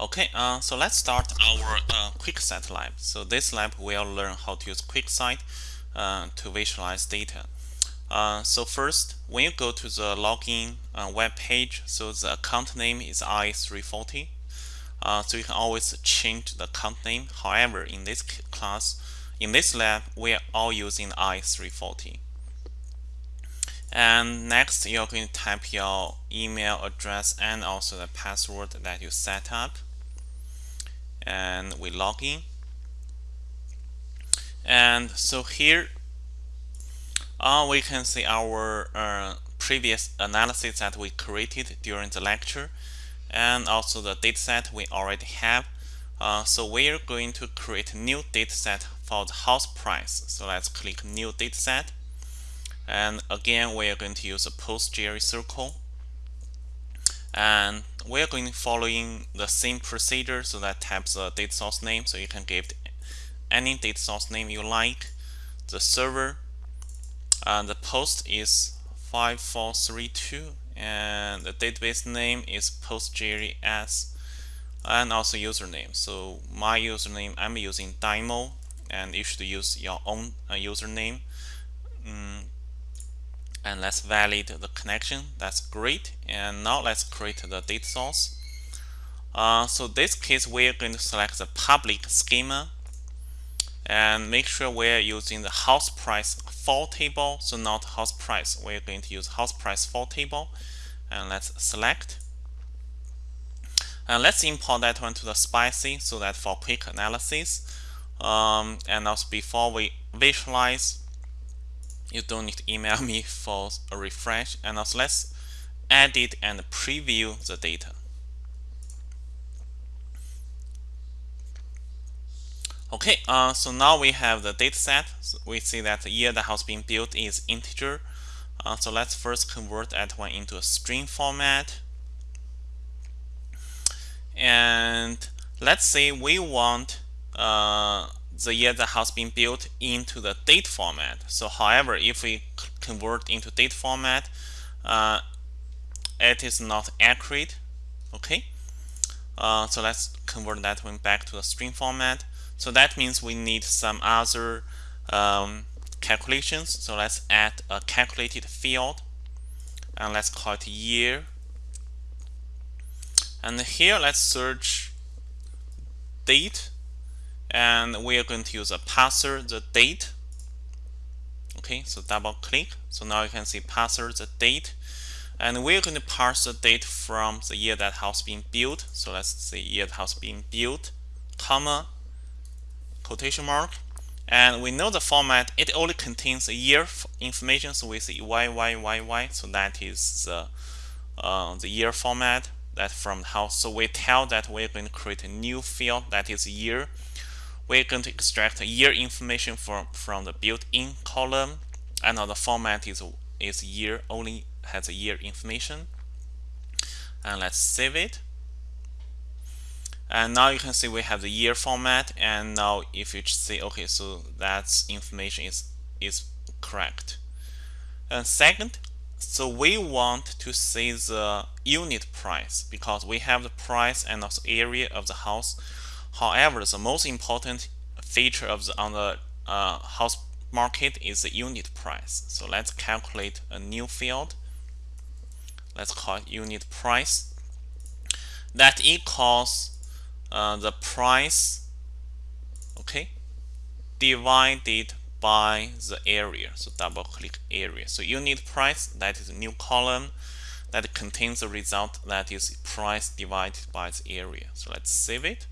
Okay, uh, so let's start our uh, QuickSight lab. So this lab will learn how to use QuickSight uh, to visualize data. Uh, so first, when you go to the login uh, web page, so the account name is i340. Uh, so you can always change the account name. However, in this class, in this lab, we are all using i340. And next, you're going to type your email address and also the password that you set up and we log in. And so here uh, we can see our uh, previous analysis that we created during the lecture and also the dataset we already have. Uh, so we're going to create a new dataset for the house price. So let's click new dataset and again we are going to use a PostgreSQL. And we're going to following the same procedure so that types the data source name so you can give any data source name you like. The server and the post is 5432 and the database name is postgres and also username. So my username I'm using Dymo and you should use your own uh, username. Mm, and let's validate the connection. That's great. And now let's create the data source. Uh, so this case we're going to select the public schema and make sure we're using the house price for table. So not house price. We're going to use house price for table. And let's select. And let's import that one to the SPICE so that for quick analysis. Um, and also before we visualize you don't need to email me for a refresh and also let's edit and preview the data. Okay uh, so now we have the data set. So we see that the year that has been built is integer. Uh, so let's first convert that one into a string format. And let's say we want uh, the year that has been built into the date format. So however, if we convert into date format, uh, it is not accurate. Okay. Uh, so let's convert that one back to the string format. So that means we need some other um, calculations. So let's add a calculated field and let's call it year. And here let's search date and we are going to use a parser the date. Okay so double click. So now you can see parser the date. And we're going to parse the date from the year that house being built. So let's say year that house being built comma quotation mark. And we know the format it only contains a year information. So we see y y y y. So that is the uh, the year format that from the house. So we tell that we're going to create a new field that is year we're going to extract year information from, from the built-in column. And now the format is, is year only has a year information. And let's save it. And now you can see we have the year format. And now if you say okay so that information is is correct. And second so we want to see the unit price because we have the price and also area of the house However, the most important feature of the on the uh, house market is the unit price. So let's calculate a new field. Let's call it unit price. That equals uh, the price, okay, divided by the area. So double click area. So unit price, that is a new column that contains the result that is price divided by the area. So let's save it.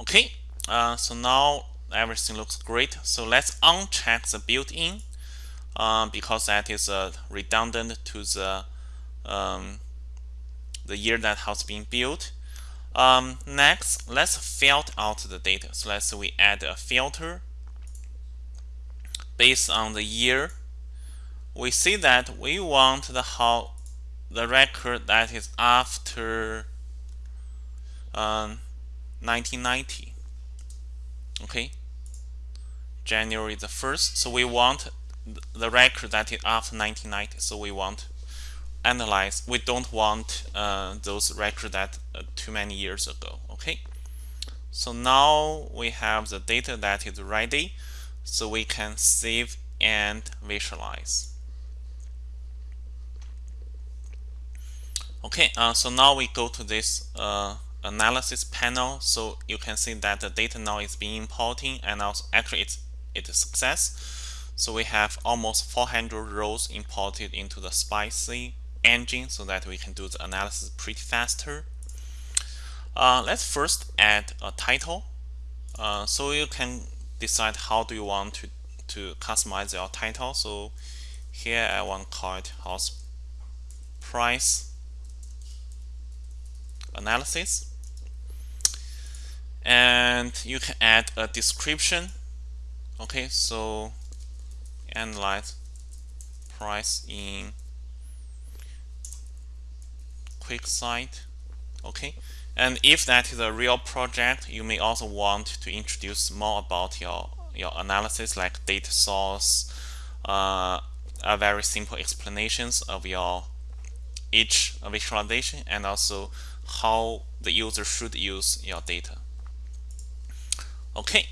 Okay, uh, so now everything looks great. So let's uncheck the built-in uh, because that is uh, redundant to the um, the year that has been built. Um, next, let's filter out the data. So let's say we add a filter based on the year. We see that we want the how the record that is after um, 1990 okay? January the 1st so we want the record that is after 1990 so we want analyze we don't want uh, those records that uh, too many years ago. Okay? So now we have the data that is ready so we can save and visualize. Okay uh, so now we go to this uh, analysis panel so you can see that the data now is being importing and also actually it's it's a success so we have almost 400 rows imported into the SPICE engine so that we can do the analysis pretty faster. Uh, let's first add a title. Uh, so you can decide how do you want to, to customize your title. So here I want to call it house price analysis. And you can add a description. Okay, so analyze price in quick QuickSight okay and if that is a real project you may also want to introduce more about your your analysis like data source uh, a very simple explanations of your each visualization and also how the user should use your data okay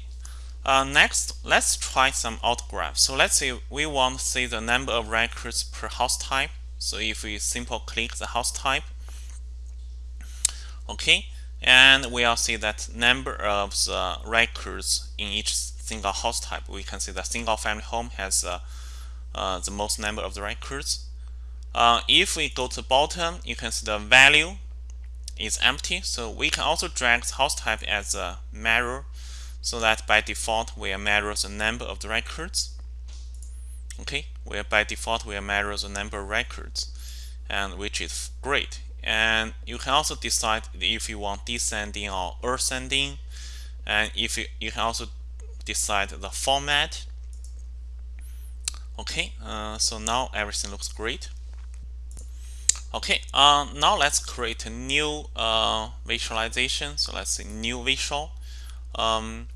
uh, next let's try some autograph. So let's say we want to see the number of records per house type. So if we simple click the house type okay and we'll see that number of the records in each single house type. We can see the single family home has uh, uh, the most number of the records. Uh, if we go to bottom you can see the value is empty. So we can also drag the house type as a mirror so that by default we mirror the number of the records. Okay? Where by default we mirror the number of records and which is great. And you can also decide if you want descending or ascending. And if you, you can also decide the format. Okay? Uh, so now everything looks great. Okay uh, now let's create a new uh, visualization. So let's say new visual um,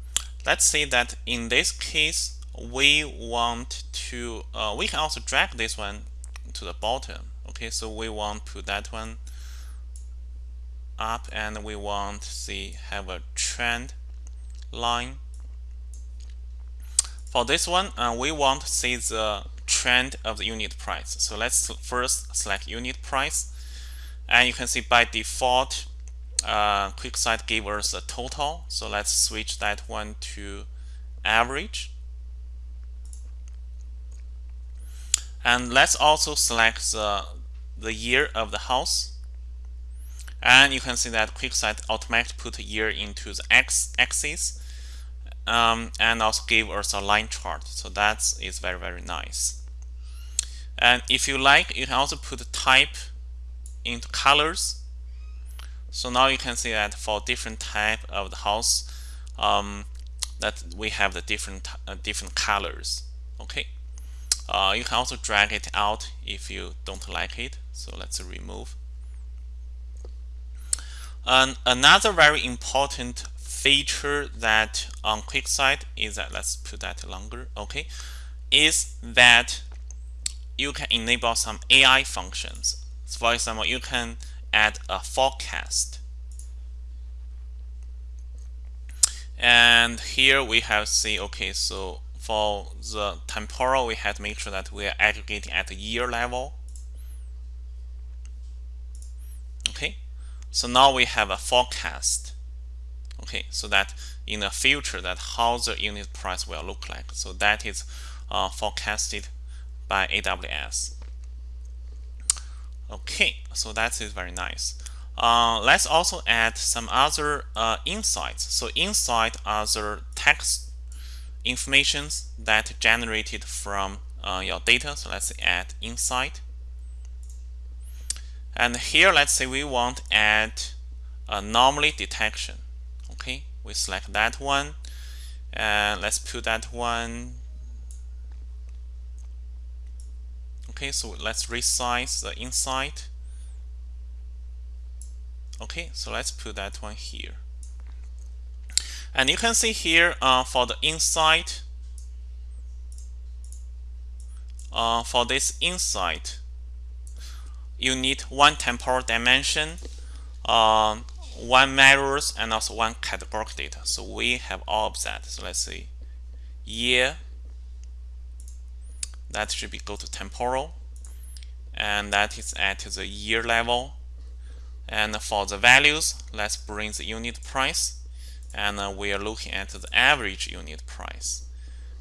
let's say that in this case we want to uh, we can also drag this one to the bottom. Okay so we want to put that one up and we want to see have a trend line. For this one uh, we want to see the trend of the unit price. So let's first select unit price. And you can see by default uh, QuickSight gave us a total. So let's switch that one to average. And let's also select the the year of the house. And you can see that QuickSight automatically put year into the x axis um, and also give us a line chart. So that is very very nice. And if you like you can also put type into colors so now you can see that for different type of the house um, that we have the different uh, different colors okay? Uh, you can also drag it out if you don't like it so let's remove. And another very important feature that on QuickSight is that let's put that longer okay is that you can enable some AI functions. So for example you can add a forecast and here we have see okay so for the temporal we have to make sure that we are aggregating at the year level okay so now we have a forecast. Okay, so that in the future that how the unit price will look like. So that is uh, forecasted by AWS. Okay, so that is very nice. Uh, let's also add some other uh, insights. So insight the text informations that generated from uh, your data. So let's add insight. And here, let's say we want add anomaly detection. Okay, we select that one. And let's put that one. Okay, so let's resize the insight Okay, so let's put that one here. And you can see here uh, for the insight uh, for this insight, you need one temporal dimension, um, one measures, and also one categorical data. So we have all of that. So let's see, year. That should be go to temporal, and that is at the year level. And for the values, let's bring the unit price, and uh, we are looking at the average unit price.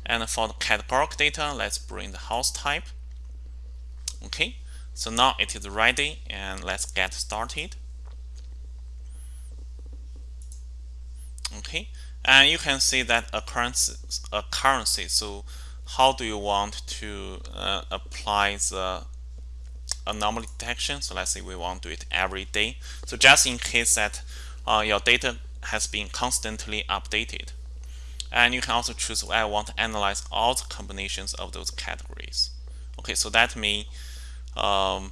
And for the categorical data, let's bring the house type. Okay, so now it is ready and let's get started. Okay, and you can see that a currency. So how do you want to uh, apply the anomaly detection? So let's say we want to do it every day. So just in case that uh, your data has been constantly updated. And you can also choose I want to analyze all the combinations of those categories. Okay, so that may um,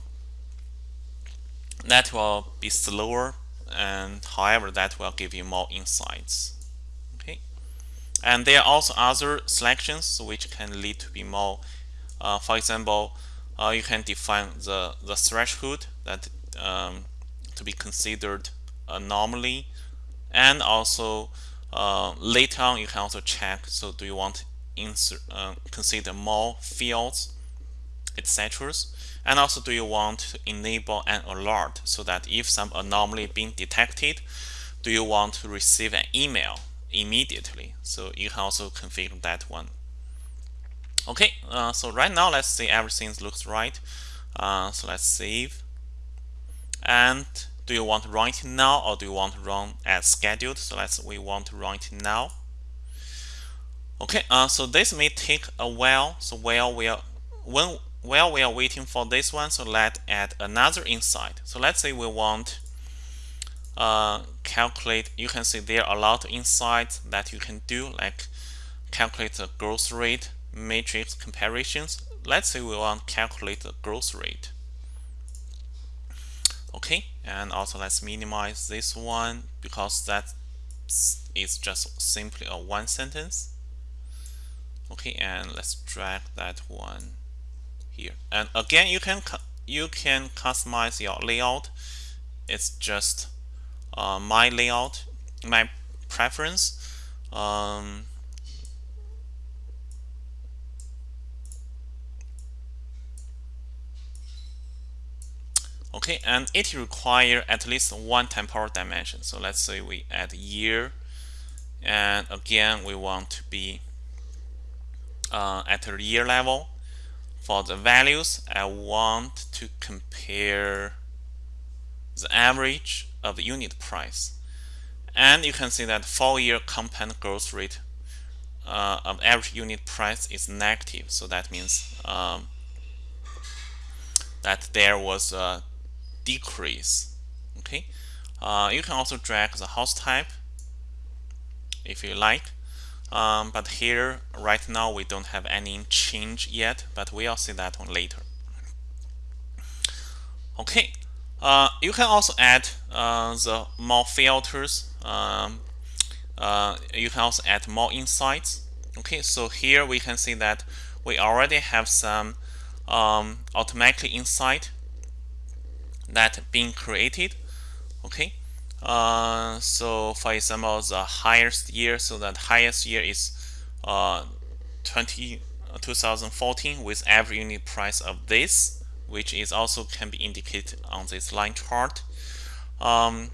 that will be slower and however that will give you more insights and there are also other selections which can lead to be more uh, for example uh, you can define the the threshold that um, to be considered anomaly and also uh, later on you can also check so do you want insert uh, consider more fields etc and also do you want to enable an alert so that if some anomaly being detected, do you want to receive an email immediately? So you can also configure that one. Okay, uh, so right now let's see everything looks right. Uh, so let's save. And do you want to run it now or do you want to run as scheduled? So let's we want to run it now. Okay, uh, so this may take a while. So while we are when while we are waiting for this one, so let's add another insight. So let's say we want uh, calculate, you can see there are a lot of insights that you can do, like calculate the growth rate, matrix comparisons. Let's say we want to calculate the growth rate. Okay, and also let's minimize this one because that is just simply a one sentence. Okay, and let's drag that one here and again you can you can customize your layout it's just uh, my layout my preference um, okay and it require at least one temporal dimension. So let's say we add year and again we want to be uh, at a year level for the values, I want to compare the average of unit price. And you can see that four-year compound growth rate uh, of average unit price is negative. So that means um, that there was a decrease. Okay. Uh, you can also drag the house type if you like. Um, but here, right now, we don't have any change yet, but we'll see that one later. Okay, uh, you can also add uh, the more filters. Um, uh, you can also add more insights. Okay, so here we can see that we already have some um, automatically insight that being created. Okay, uh, so for example, the highest year, so that highest year is uh, 20, uh, 2014 with average unit price of this, which is also can be indicated on this line chart. Um,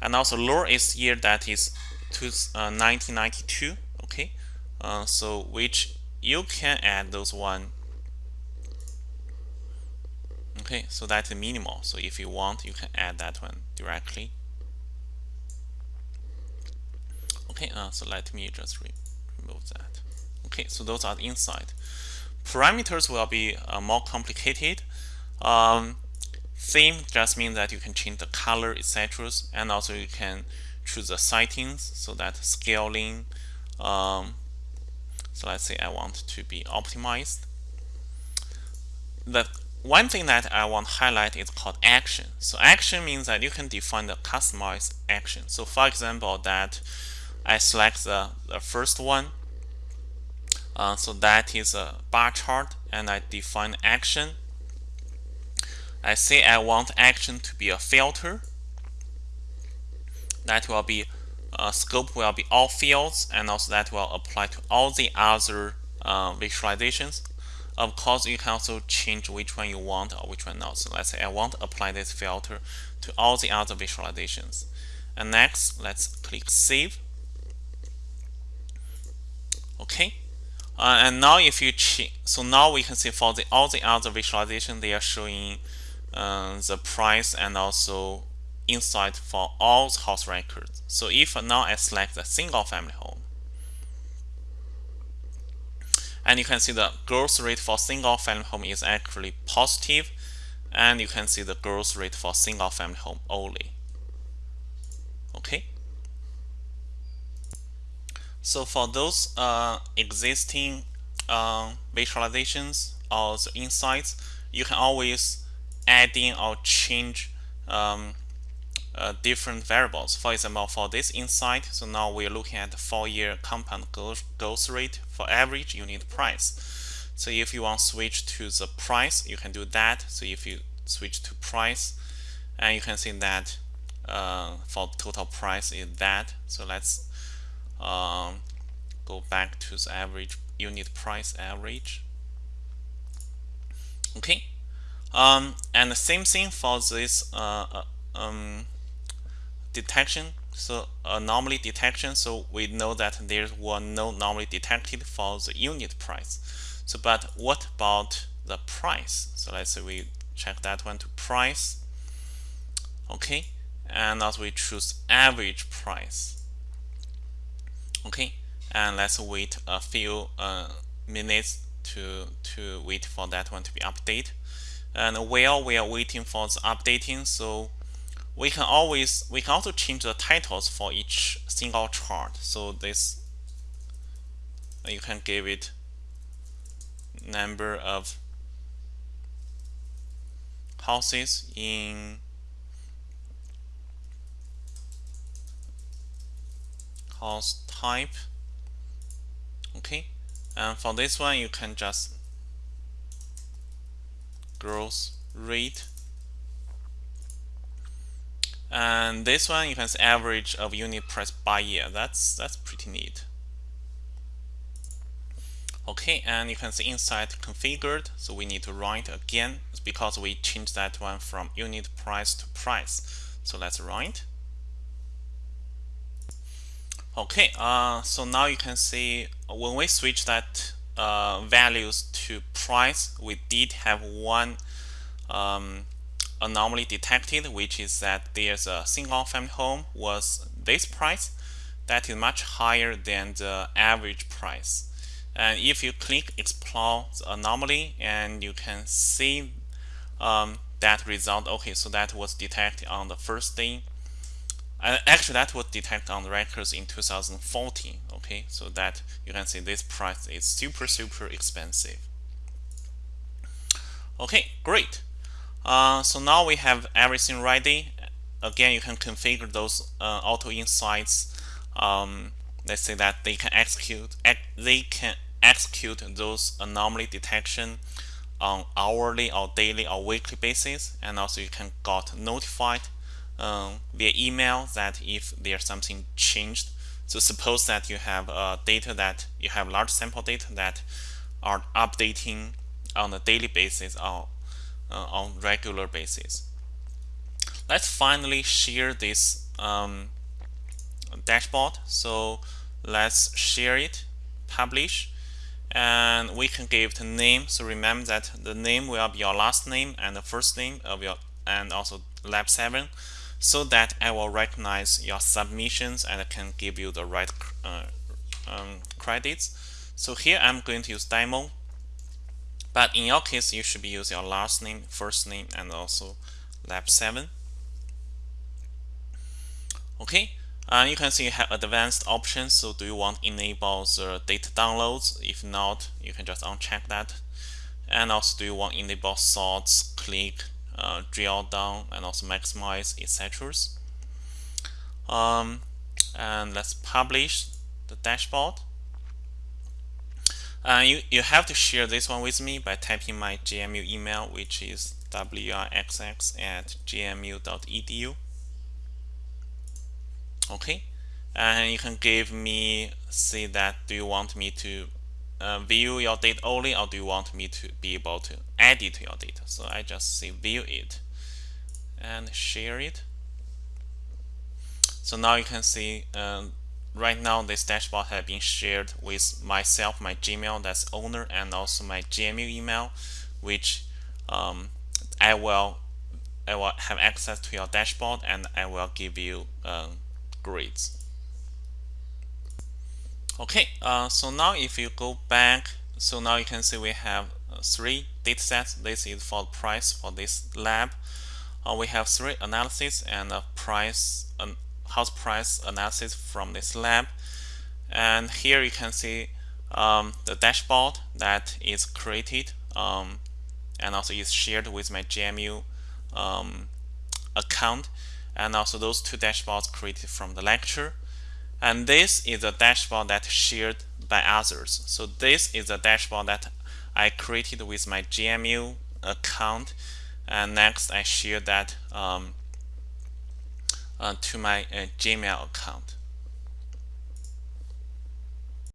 and also lowest year that is to, uh, 1992, okay? Uh, so which you can add those one okay so that's minimal so if you want you can add that one directly Okay, uh, so let me just re remove that. Okay, so those are the inside. Parameters will be uh, more complicated. Um, theme just means that you can change the color, etc. And also you can choose the settings so that scaling. Um, so let's say I want to be optimized. The one thing that I want to highlight is called action. So action means that you can define the customized action. So for example, that I select the, the first one. Uh, so that is a bar chart and I define action. I say I want action to be a filter. That will be uh, scope will be all fields and also that will apply to all the other uh, visualizations. Of course, you can also change which one you want or which one not. So let's say I want to apply this filter to all the other visualizations. And next, let's click Save. Okay. Uh, and now if you so now we can see for the all the other visualization, they are showing uh, the price and also insight for all the house records. So if now I select the single family home, and you can see the growth rate for single family home is actually positive, and you can see the growth rate for single family home only. Okay. So for those uh, existing uh, visualizations or the insights, you can always add in or change um, uh, different variables. For example, for this insight, so now we're looking at the four-year compound growth rate for average unit price. So if you want to switch to the price, you can do that. So if you switch to price, and you can see that uh, for total price is that. So let's um, go back to the average unit price average okay um, and the same thing for this uh, uh, um, detection. So anomaly detection. So we know that there was no anomaly detected for the unit price. So but what about the price? So let's say we check that one to price. Okay. And as we choose average price. Okay. And let's wait a few uh, minutes to to wait for that one to be updated and while we are waiting for the updating so we can always we can also change the titles for each single chart. So this you can give it number of houses in house type. Okay and for this one you can just growth rate and this one you can see average of unit price by year. That's that's pretty neat. Okay and you can see insight configured so we need to run it again because we changed that one from unit price to price. So let's run it Okay, uh, so now you can see when we switch that uh, values to price, we did have one um, anomaly detected, which is that there's a single family home was this price that is much higher than the average price. And if you click explore the anomaly and you can see um, that result, okay, so that was detected on the first day uh, actually, that was detected on the records in 2014. Okay, so that you can see this price is super, super expensive. Okay, great. Uh, so now we have everything ready. Again, you can configure those uh, auto insights. Um, let's say that they can execute they can execute those anomaly detection on hourly or daily or weekly basis, and also you can got notified um, via email that if there's something changed. So suppose that you have uh, data that you have large sample data that are updating on a daily basis or uh, on regular basis. Let's finally share this um, dashboard. So let's share it, publish, and we can give it a name. So remember that the name will be your last name and the first name of your and also lab 7 so that I will recognize your submissions and I can give you the right uh, um, credits. So here I'm going to use demo, but in your case you should be using your last name, first name, and also lab 7. Okay, uh, you can see you have advanced options. So do you want to enable the data downloads? If not, you can just uncheck that. And also do you want to enable sorts, click, uh, drill down and also maximize etc. Um, and let's publish the dashboard. Uh, you, you have to share this one with me by typing my GMU email, which is wrxx at gmu.edu okay and you can give me say that do you want me to uh, view your data only or do you want me to be able to edit your data? So I just say view it and share it. So now you can see um, right now this dashboard has been shared with myself my Gmail that's owner and also my GMU email which um, I will I will have access to your dashboard and I will give you uh, grades okay uh, so now if you go back so now you can see we have uh, three data sets. This is for price for this lab. Uh, we have three analysis and a price um, house price analysis from this lab. And here you can see um, the dashboard that is created um, and also is shared with my GMU um, account. And also those two dashboards created from the lecture and this is a dashboard that shared by others. So this is a dashboard that I created with my GMU account. And next I share that um, uh, to my uh, Gmail account